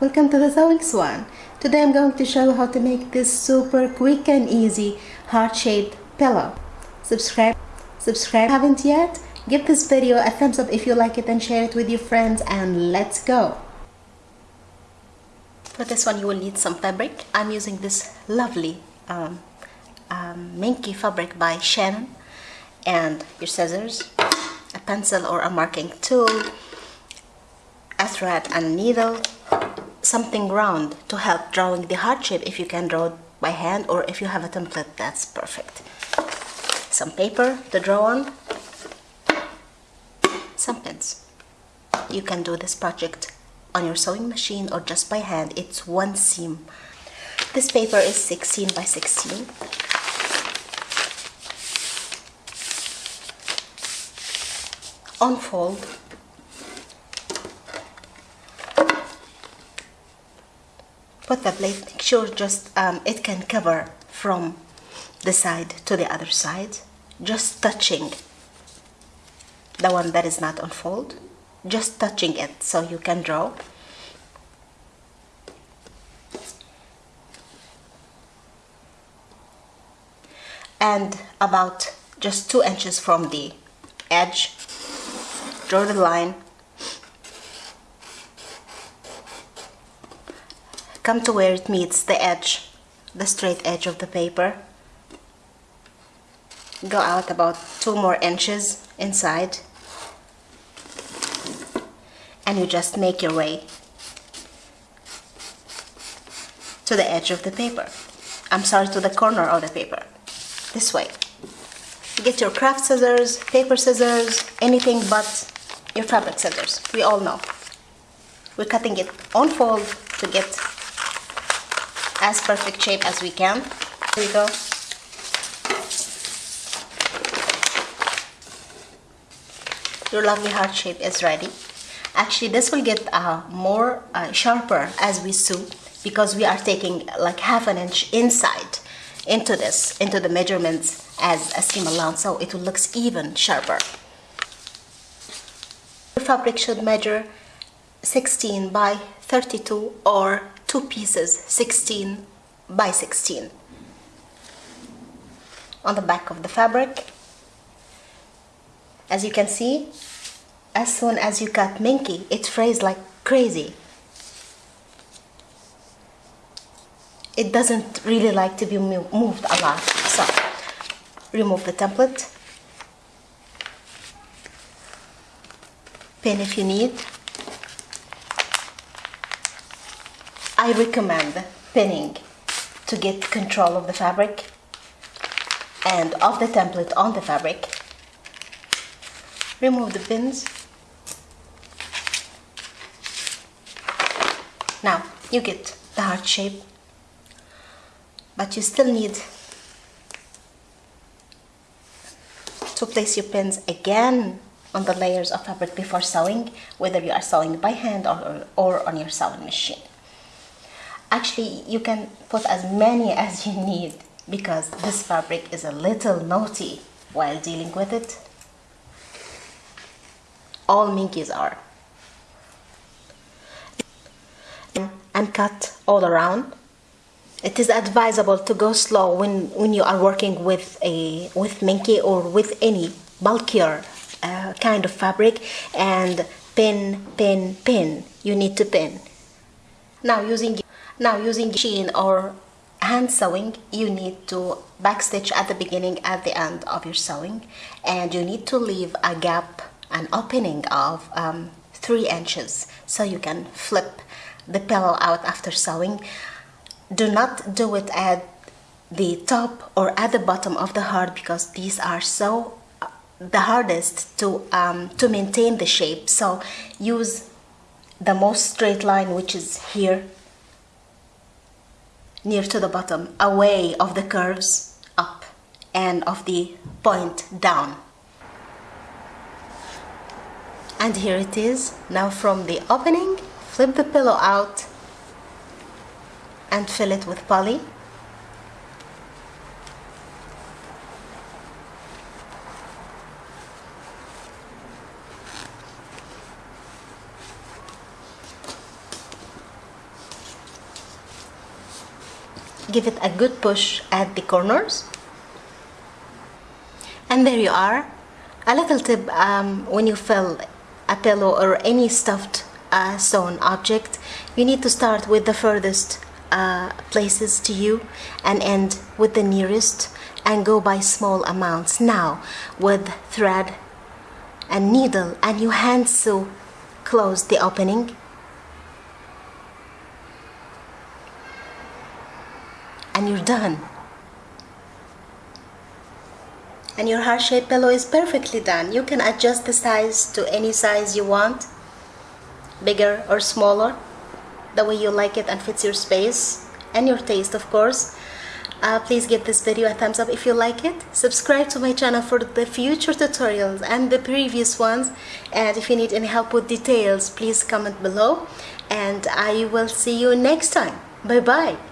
welcome to the Sewing Swan. Today I'm going to show how to make this super quick and easy heart-shaped pillow. Subscribe, subscribe haven't yet? Give this video a thumbs up if you like it and share it with your friends and let's go. For this one you will need some fabric. I'm using this lovely um, um, Minky fabric by Shannon and your scissors, a pencil or a marking tool, a thread and needle, something round to help drawing the heart shape if you can draw it by hand or if you have a template that's perfect. Some paper to draw on, some pins. You can do this project on your sewing machine or just by hand. It's one seam. This paper is 16 by 16 unfold put the blade make sure just um, it can cover from the side to the other side. Just touching the one that is not unfold just touching it so you can draw. And about just two inches from the edge draw the line come to where it meets the edge the straight edge of the paper. Go out about two more inches inside. And you just make your way to the edge of the paper. I'm sorry to the corner of the paper. This way. Get your craft scissors paper scissors anything but your fabric scissors. We all know. We're cutting it on fold to get as perfect shape as we can. Here we go. Your lovely heart shape is ready. Actually, this will get uh, more uh, sharper as we sew because we are taking like half an inch inside into this, into the measurements as a seam allowance, so it will look even sharper Your fabric should measure 16 by 32 or two pieces 16 by 16 on the back of the fabric. As you can see as soon as you cut minky it frays like crazy. It doesn't really like to be moved a lot so remove the template. Pin if you need. I recommend pinning to get control of the fabric and of the template on the fabric. Remove the pins. Now you get the heart shape but you still need to place your pins again on the layers of fabric before sewing, whether you are sewing by hand or, or on your sewing machine. Actually, you can put as many as you need because this fabric is a little naughty while dealing with it. All minkies are. And cut all around. It is advisable to go slow when, when you are working with a with minky or with any bulkier uh, kind of fabric and pin pin pin you need to pin now using now using machine or hand sewing you need to backstitch at the beginning at the end of your sewing and you need to leave a gap an opening of um, three inches so you can flip the pillow out after sewing. Do not do it at the top or at the bottom of the heart because these are so the hardest to um, to maintain the shape. So use the most straight line which is here near to the bottom away of the curves up and of the point down. And here it is now from the opening flip the pillow out and fill it with poly give it a good push at the corners. And there you are. A little tip um, when you fill a pillow or any stuffed uh, sewn object you need to start with the furthest uh, places to you and end with the nearest and go by small amounts. Now with thread and needle and you hand sew close the opening and you're done. And your heart-shaped pillow is perfectly done. You can adjust the size to any size you want bigger or smaller the way you like it and fits your space and your taste of course. Uh, please give this video a thumbs up if you like it. Subscribe to my channel for the future tutorials and the previous ones. And if you need any help with details please comment below. And I will see you next time. Bye bye